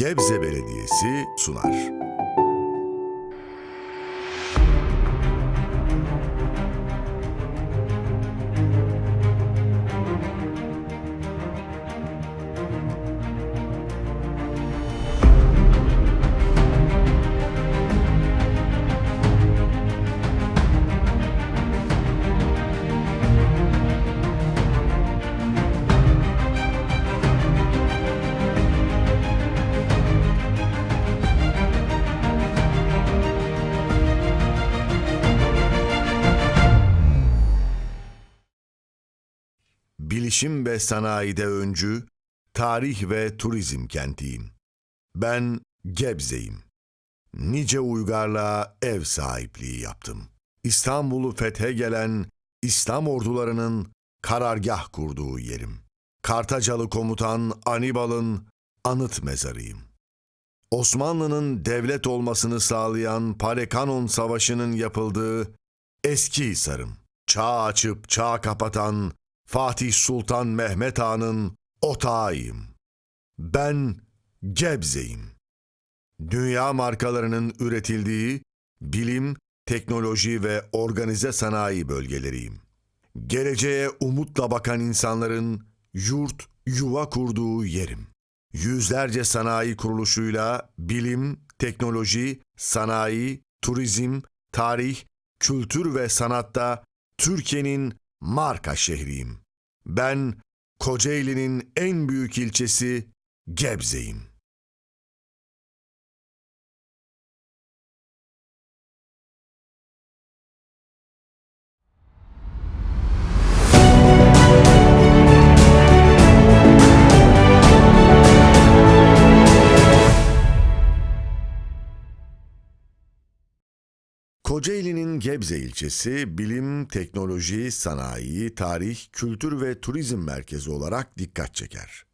Gebze Belediyesi sunar. Bilişim ve sanayide öncü, tarih ve turizm kentiyim. Ben Gebze'yim. Nice uygarlığa ev sahipliği yaptım. İstanbul'u fethe gelen İslam ordularının karargah kurduğu yerim. Kartacalı komutan Anibal'ın anıt mezarıyım. Osmanlı'nın devlet olmasını sağlayan Palekanon Savaşı'nın yapıldığı eski Hisar'ım. Çağ açıp çağ kapatan Fatih Sultan Mehmet Han'ın otağıyım. Ben Gebze'yim. Dünya markalarının üretildiği bilim, teknoloji ve organize sanayi bölgeleriyim. Geleceğe umutla bakan insanların yurt, yuva kurduğu yerim. Yüzlerce sanayi kuruluşuyla bilim, teknoloji, sanayi, turizm, tarih, kültür ve sanatta Türkiye'nin marka şehriyim. Ben Kocaeli'nin en büyük ilçesi Gebze'yim. Kocaeli'nin Gebze ilçesi bilim, teknoloji, sanayi, tarih, kültür ve turizm merkezi olarak dikkat çeker.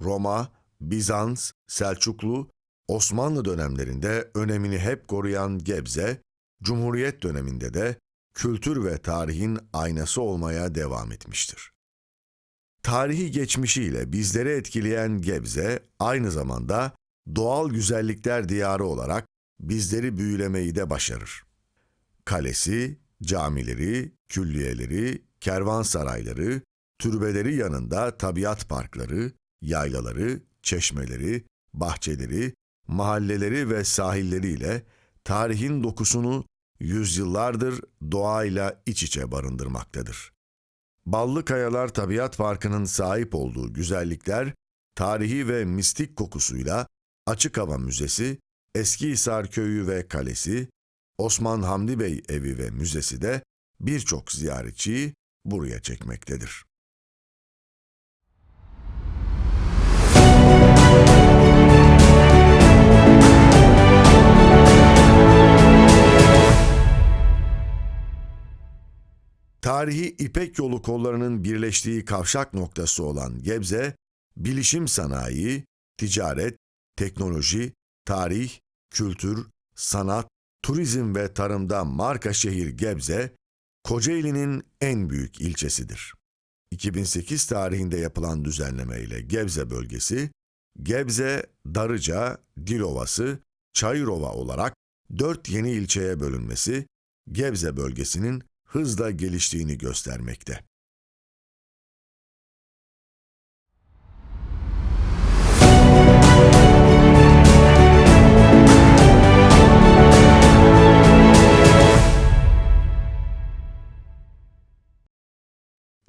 Roma, Bizans, Selçuklu, Osmanlı dönemlerinde önemini hep koruyan Gebze, Cumhuriyet döneminde de kültür ve tarihin aynası olmaya devam etmiştir. Tarihi geçmişiyle bizleri etkileyen Gebze, aynı zamanda doğal güzellikler diyarı olarak bizleri büyülemeyi de başarır. Kalesi, camileri, külliyeleri, kervansarayları, türbeleri yanında tabiat parkları, yaylaları, çeşmeleri, bahçeleri, mahalleleri ve sahilleriyle tarihin dokusunu yüzyıllardır doğayla iç içe barındırmaktadır. Ballı Kayalar Tabiat Parkı'nın sahip olduğu güzellikler, tarihi ve mistik kokusuyla Açık Hava Müzesi Eskihisar Köyü ve Kalesi, Osman Hamdi Bey Evi ve Müzesi de birçok ziyaretçiyi buraya çekmektedir. Tarihi İpek Yolu kollarının birleştiği kavşak noktası olan Gebze, bilişim sanayi, ticaret, teknoloji, tarih, kültür, sanat, turizm ve tarımda marka şehir Gebze, Kocaeli'nin en büyük ilçesidir. 2008 tarihinde yapılan düzenleme ile Gebze bölgesi, Gebze, Darıca, Dilovası, Çayırova olarak dört yeni ilçeye bölünmesi, Gebze bölgesinin hızla geliştiğini göstermekte.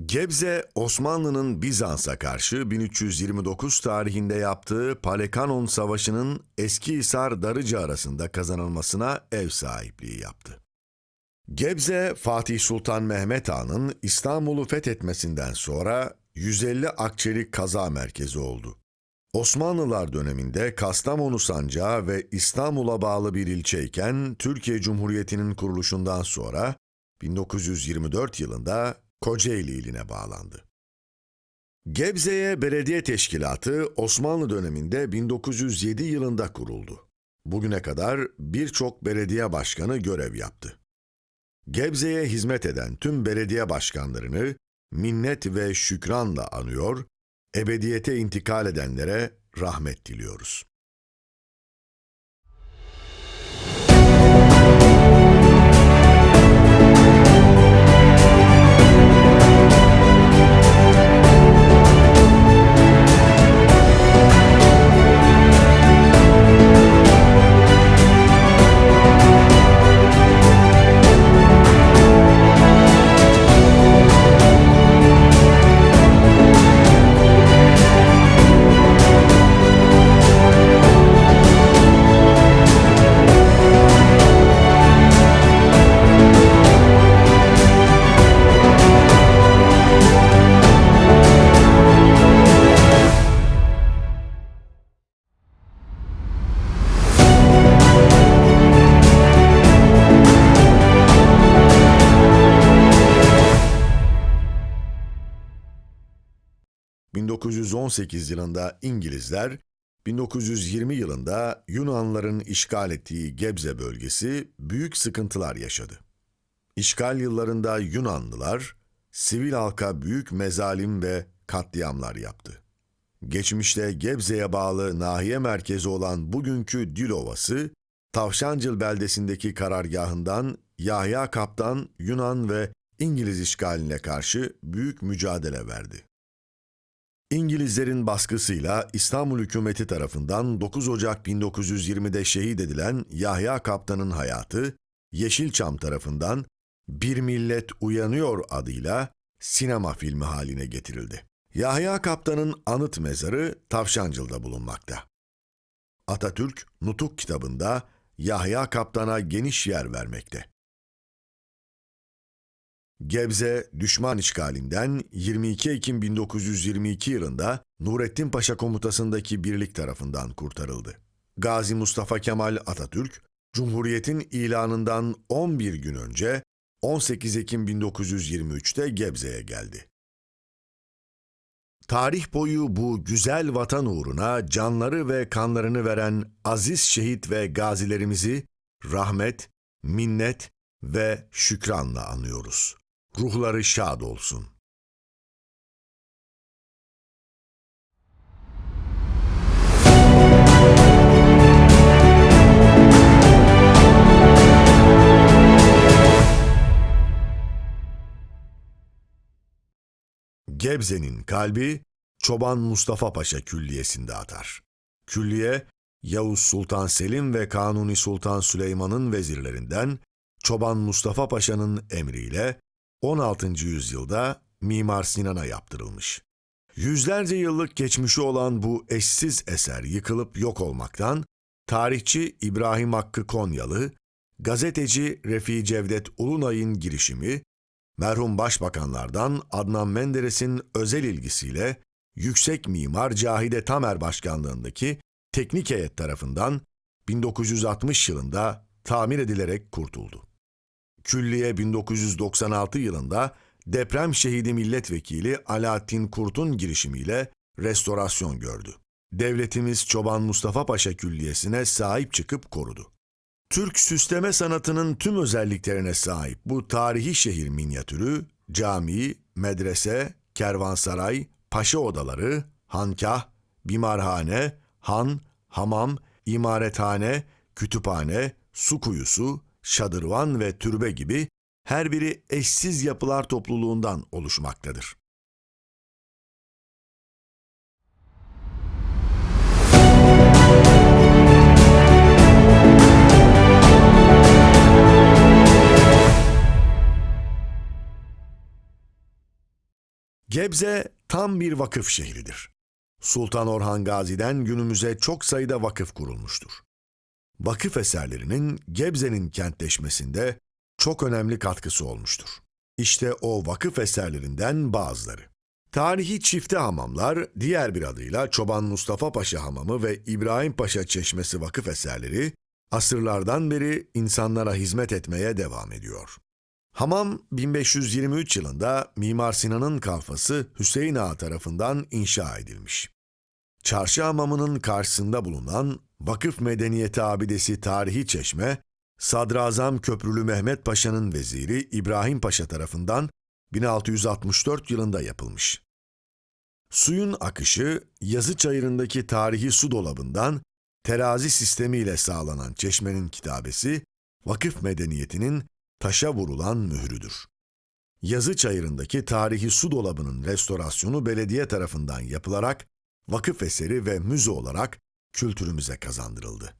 Gebze, Osmanlı'nın Bizans'a karşı 1329 tarihinde yaptığı Palekanon Savaşı'nın Eskihisar Darıca arasında kazanılmasına ev sahipliği yaptı. Gebze, Fatih Sultan Mehmet Han'ın İstanbul'u fethetmesinden sonra 150 Akçelik kaza merkezi oldu. Osmanlılar döneminde Kastamonu sancağı ve İstanbul'a bağlı bir ilçeyken Türkiye Cumhuriyeti'nin kuruluşundan sonra 1924 yılında Kocaeli iline bağlandı. Gebze'ye belediye teşkilatı Osmanlı döneminde 1907 yılında kuruldu. Bugüne kadar birçok belediye başkanı görev yaptı. Gebze'ye hizmet eden tüm belediye başkanlarını minnet ve şükranla anıyor, ebediyete intikal edenlere rahmet diliyoruz. 1918 yılında İngilizler, 1920 yılında Yunanlıların işgal ettiği Gebze bölgesi büyük sıkıntılar yaşadı. İşgal yıllarında Yunanlılar, sivil halka büyük mezalim ve katliamlar yaptı. Geçmişte Gebze'ye bağlı nahiye merkezi olan bugünkü Dilovası, Tavşancıl beldesindeki karargahından Yahya Kaptan Yunan ve İngiliz işgaline karşı büyük mücadele verdi. İngilizlerin baskısıyla İstanbul hükümeti tarafından 9 Ocak 1920'de şehit edilen Yahya Kaptan'ın hayatı, Yeşilçam tarafından Bir Millet Uyanıyor adıyla sinema filmi haline getirildi. Yahya Kaptan'ın anıt mezarı Tavşancıl'da bulunmakta. Atatürk, Nutuk kitabında Yahya Kaptan'a geniş yer vermekte. Gebze, düşman işgalinden 22 Ekim 1922 yılında Nurettin Paşa komutasındaki birlik tarafından kurtarıldı. Gazi Mustafa Kemal Atatürk, Cumhuriyet'in ilanından 11 gün önce 18 Ekim 1923'te Gebze'ye geldi. Tarih boyu bu güzel vatan uğruna canları ve kanlarını veren aziz şehit ve gazilerimizi rahmet, minnet ve şükranla anıyoruz. Ruhları şad olsun. Gebze'nin kalbi Çoban Mustafa Paşa Külliyesi'nde atar. Külliye, Yavuz Sultan Selim ve Kanuni Sultan Süleyman'ın vezirlerinden Çoban Mustafa Paşa'nın emriyle 16. yüzyılda Mimar Sinan'a yaptırılmış. Yüzlerce yıllık geçmişi olan bu eşsiz eser yıkılıp yok olmaktan, tarihçi İbrahim Hakkı Konyalı, gazeteci Refi Cevdet Ulunay'ın girişimi, merhum başbakanlardan Adnan Menderes'in özel ilgisiyle Yüksek Mimar Cahide Tamer Başkanlığındaki teknik heyet tarafından 1960 yılında tamir edilerek kurtuldu. Külliye 1996 yılında deprem şehidi milletvekili Alaaddin Kurt'un girişimiyle restorasyon gördü. Devletimiz Çoban Mustafa Paşa Külliyesi'ne sahip çıkıp korudu. Türk süsleme sanatının tüm özelliklerine sahip bu tarihi şehir minyatürü, cami, medrese, kervansaray, paşa odaları, hankah, bimarhane, han, hamam, imarethane, kütüphane, su kuyusu, şadırvan ve türbe gibi her biri eşsiz yapılar topluluğundan oluşmaktadır. Gebze tam bir vakıf şehridir. Sultan Orhan Gazi'den günümüze çok sayıda vakıf kurulmuştur. Vakıf eserlerinin Gebze'nin kentleşmesinde çok önemli katkısı olmuştur. İşte o vakıf eserlerinden bazıları. Tarihi çifte hamamlar, diğer bir adıyla Çoban Mustafa Paşa Hamamı ve İbrahim Paşa Çeşmesi vakıf eserleri, asırlardan beri insanlara hizmet etmeye devam ediyor. Hamam 1523 yılında Mimar Sinan'ın kalfası Hüseyin Ağa tarafından inşa edilmiş. Çarşı hamamının karşısında bulunan Vakıf Medeniyeti Abidesi Tarihi Çeşme, Sadrazam Köprülü Mehmet Paşa'nın veziri İbrahim Paşa tarafından 1664 yılında yapılmış. Suyun akışı yazı çayırındaki tarihi su dolabından terazi sistemiyle sağlanan çeşmenin kitabesi, vakıf medeniyetinin taşa vurulan mührüdür. Yazı çayırındaki tarihi su dolabının restorasyonu belediye tarafından yapılarak vakıf eseri ve müze olarak kültürümüze kazandırıldı.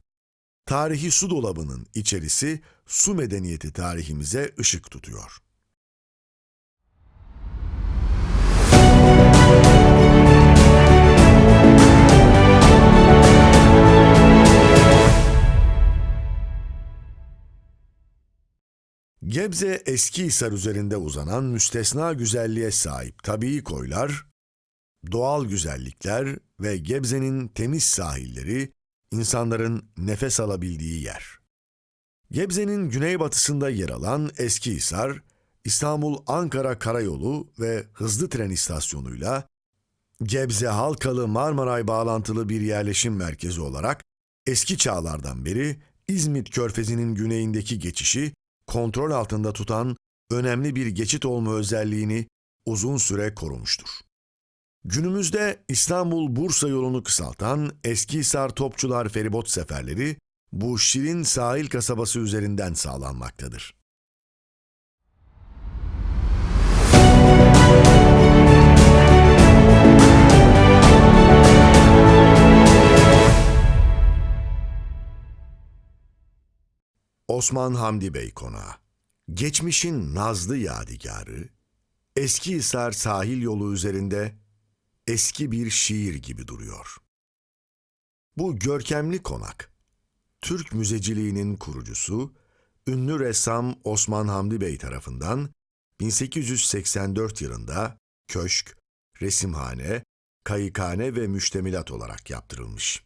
Tarihi su dolabının içerisi su medeniyeti tarihimize ışık tutuyor. Gebze Eskihisar üzerinde uzanan müstesna güzelliğe sahip tabii koylar, doğal güzellikler ve Gebze'nin temiz sahilleri insanların nefes alabildiği yer. Gebze'nin güneybatısında yer alan Eskihisar, İstanbul-Ankara Karayolu ve hızlı tren istasyonuyla Gebze Halkalı Marmaray bağlantılı bir yerleşim merkezi olarak eski çağlardan beri İzmit Körfezi'nin güneyindeki geçişi kontrol altında tutan önemli bir geçit olma özelliğini uzun süre korumuştur. Günümüzde İstanbul-Bursa yolunu kısaltan Eskihisar Topçular feribot seferleri bu şirin sahil kasabası üzerinden sağlanmaktadır. Osman Hamdi Bey Konağı Geçmişin nazlı yadigarı, Eskihisar sahil yolu üzerinde eski bir şiir gibi duruyor. Bu görkemli konak, Türk müzeciliğinin kurucusu, ünlü ressam Osman Hamdi Bey tarafından 1884 yılında köşk, resimhane, kayıkhane ve müştemilat olarak yaptırılmış.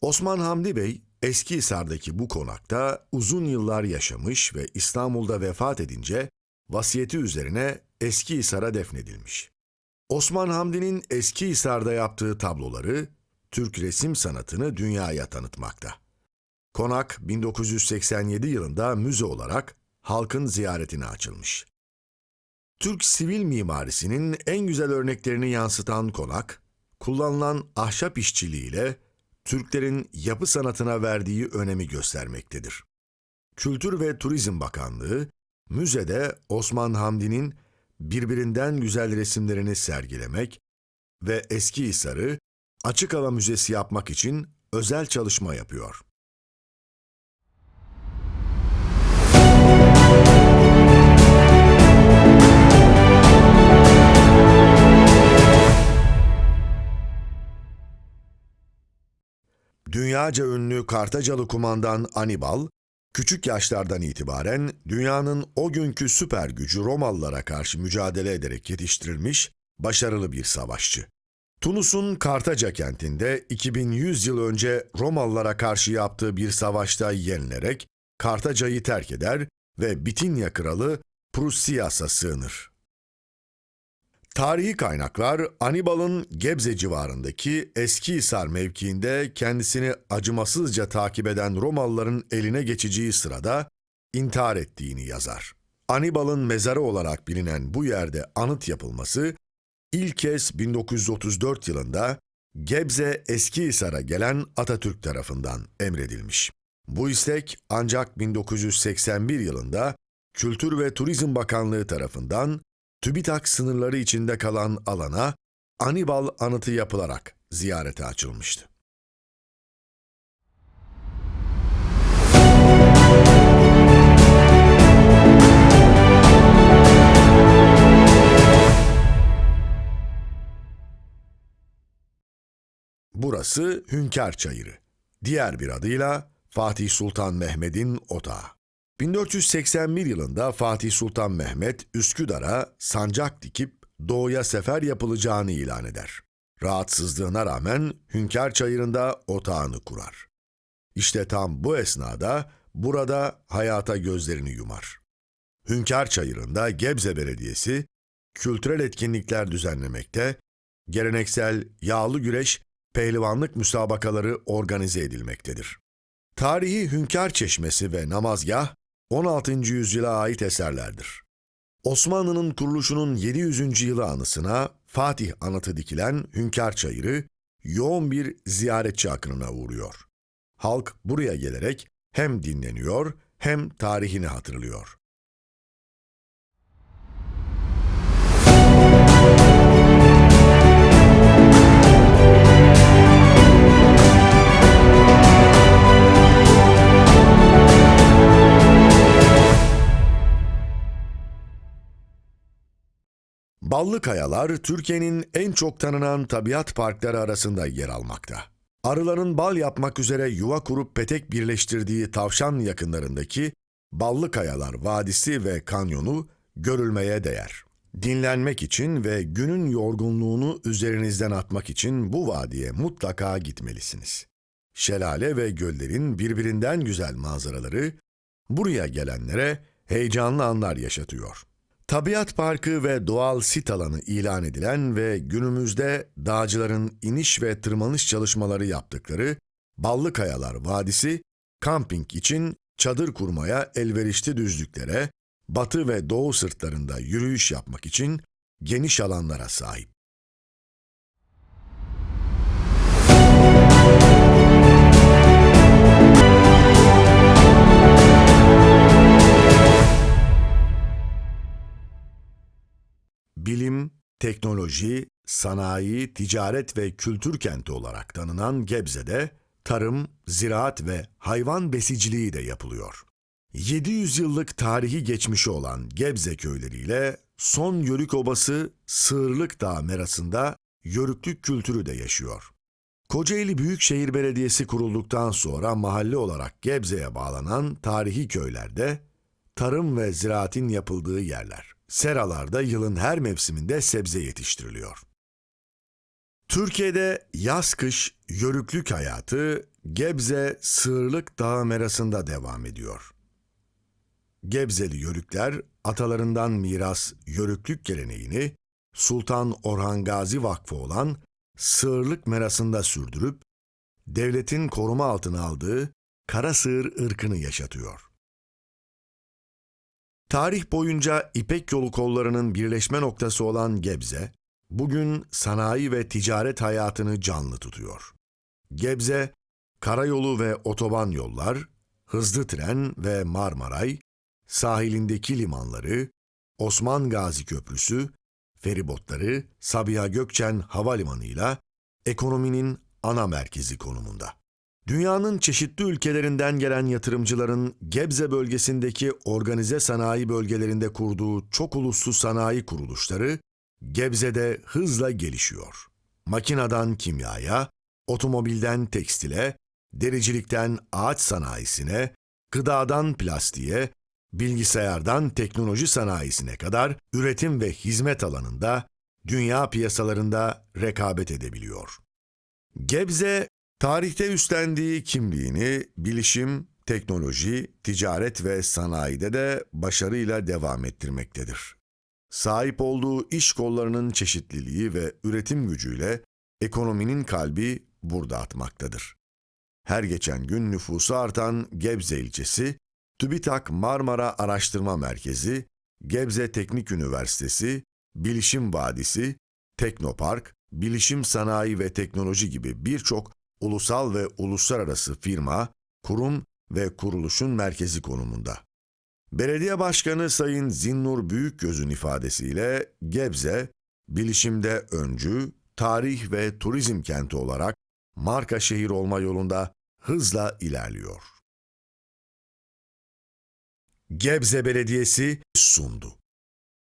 Osman Hamdi Bey, Eskihisar'daki bu konakta uzun yıllar yaşamış ve İstanbul'da vefat edince vasiyeti üzerine Eskihisar'a defnedilmiş. Osman Hamdi'nin Eskihisar'da yaptığı tabloları Türk resim sanatını dünyaya tanıtmakta. Konak 1987 yılında müze olarak halkın ziyaretine açılmış. Türk sivil mimarisinin en güzel örneklerini yansıtan konak, kullanılan ahşap işçiliğiyle Türklerin yapı sanatına verdiği önemi göstermektedir. Kültür ve Turizm Bakanlığı, müzede Osman Hamdi'nin birbirinden güzel resimlerini sergilemek ve Eskihisar'ı açık hava müzesi yapmak için özel çalışma yapıyor. Dünyaca ünlü Kartacalı kumandan Anibal, küçük yaşlardan itibaren dünyanın o günkü süper gücü Romalılara karşı mücadele ederek yetiştirilmiş başarılı bir savaşçı. Tunus'un Kartaca kentinde 2100 yıl önce Romalılara karşı yaptığı bir savaşta yenilerek Kartaca'yı terk eder ve Bitinya kralı Prusias'a sığınır. Tarihi kaynaklar Anibal'ın Gebze civarındaki Eskihisar mevkiinde kendisini acımasızca takip eden Romalıların eline geçeceği sırada intihar ettiğini yazar. Anibal'ın mezarı olarak bilinen bu yerde anıt yapılması ilk kez 1934 yılında Gebze Eskihisar'a gelen Atatürk tarafından emredilmiş. Bu istek ancak 1981 yılında Kültür ve Turizm Bakanlığı tarafından TÜBİTAK sınırları içinde kalan alana Anibal anıtı yapılarak ziyarete açılmıştı. Burası Hünkar Çayırı. Diğer bir adıyla Fatih Sultan Mehmet'in otağı. 1481 yılında Fatih Sultan Mehmet Üsküdar'a sancak dikip doğuya sefer yapılacağını ilan eder. Rahatsızlığına rağmen Hünkar Çayırı'nda otağını kurar. İşte tam bu esnada burada hayata gözlerini yumar. Hünkar Çayırı'nda Gebze Belediyesi kültürel etkinlikler düzenlemekte, geleneksel yağlı güreş, pehlivanlık müsabakaları organize edilmektedir. Tarihi Hünkar Çeşmesi ve namazgah 16. yüzyıla ait eserlerdir. Osmanlı'nın kuruluşunun 700. yılı anısına Fatih anıtı dikilen Hünkar Çayırı yoğun bir ziyaretçi akınına uğruyor. Halk buraya gelerek hem dinleniyor hem tarihini hatırlıyor. Ballı Kayalar, Türkiye'nin en çok tanınan tabiat parkları arasında yer almakta. Arıların bal yapmak üzere yuva kurup petek birleştirdiği tavşan yakınlarındaki Ballı Kayalar Vadisi ve Kanyonu görülmeye değer. Dinlenmek için ve günün yorgunluğunu üzerinizden atmak için bu vadiye mutlaka gitmelisiniz. Şelale ve göllerin birbirinden güzel manzaraları buraya gelenlere heyecanlı anlar yaşatıyor. Tabiat Parkı ve doğal sit alanı ilan edilen ve günümüzde dağcıların iniş ve tırmanış çalışmaları yaptıkları Ballıkayalar Vadisi, kamping için çadır kurmaya elverişli düzlüklere, batı ve doğu sırtlarında yürüyüş yapmak için geniş alanlara sahip. Bilim, teknoloji, sanayi, ticaret ve kültür kenti olarak tanınan Gebze'de tarım, ziraat ve hayvan besiciliği de yapılıyor. 700 yıllık tarihi geçmişi olan Gebze köyleriyle son Yörük Obası Sığırlık Dağı merasında Yörüklük kültürü de yaşıyor. Kocaeli Büyükşehir Belediyesi kurulduktan sonra mahalle olarak Gebze'ye bağlanan tarihi köylerde tarım ve ziraatin yapıldığı yerler. Seralarda yılın her mevsiminde sebze yetiştiriliyor. Türkiye'de yaz-kış yörüklük hayatı Gebze Sığırlık Dağı merasında devam ediyor. Gebzeli yörükler atalarından miras yörüklük geleneğini Sultan Orhan Gazi Vakfı olan Sığırlık merasında sürdürüp devletin koruma altına aldığı kara sığır ırkını yaşatıyor. Tarih boyunca İpek yolu kollarının birleşme noktası olan Gebze, bugün sanayi ve ticaret hayatını canlı tutuyor. Gebze, karayolu ve otoban yollar, hızlı tren ve Marmaray, sahilindeki limanları, Osman Gazi Köprüsü, feribotları, Sabiha Gökçen Havalimanı'yla ekonominin ana merkezi konumunda. Dünyanın çeşitli ülkelerinden gelen yatırımcıların Gebze bölgesindeki organize sanayi bölgelerinde kurduğu çok uluslu sanayi kuruluşları Gebze'de hızla gelişiyor. Makinadan kimyaya, otomobilden tekstile, dericilikten ağaç sanayisine, gıdadan plastiğe, bilgisayardan teknoloji sanayisine kadar üretim ve hizmet alanında dünya piyasalarında rekabet edebiliyor. Gebze, tarihte üstlendiği kimliğini bilişim, teknoloji, ticaret ve sanayide de başarıyla devam ettirmektedir. Sahip olduğu iş kollarının çeşitliliği ve üretim gücüyle ekonominin kalbi burada atmaktadır. Her geçen gün nüfusu artan Gebze ilçesi, TÜBİTAK Marmara Araştırma Merkezi, Gebze Teknik Üniversitesi, Bilişim Vadisi, Teknopark, Bilişim Sanayi ve Teknoloji gibi birçok ulusal ve uluslararası firma, kurum ve kuruluşun merkezi konumunda. Belediye Başkanı Sayın Zinnur Büyükgöz'ün ifadesiyle Gebze, bilişimde öncü, tarih ve turizm kenti olarak marka şehir olma yolunda hızla ilerliyor. Gebze Belediyesi sundu.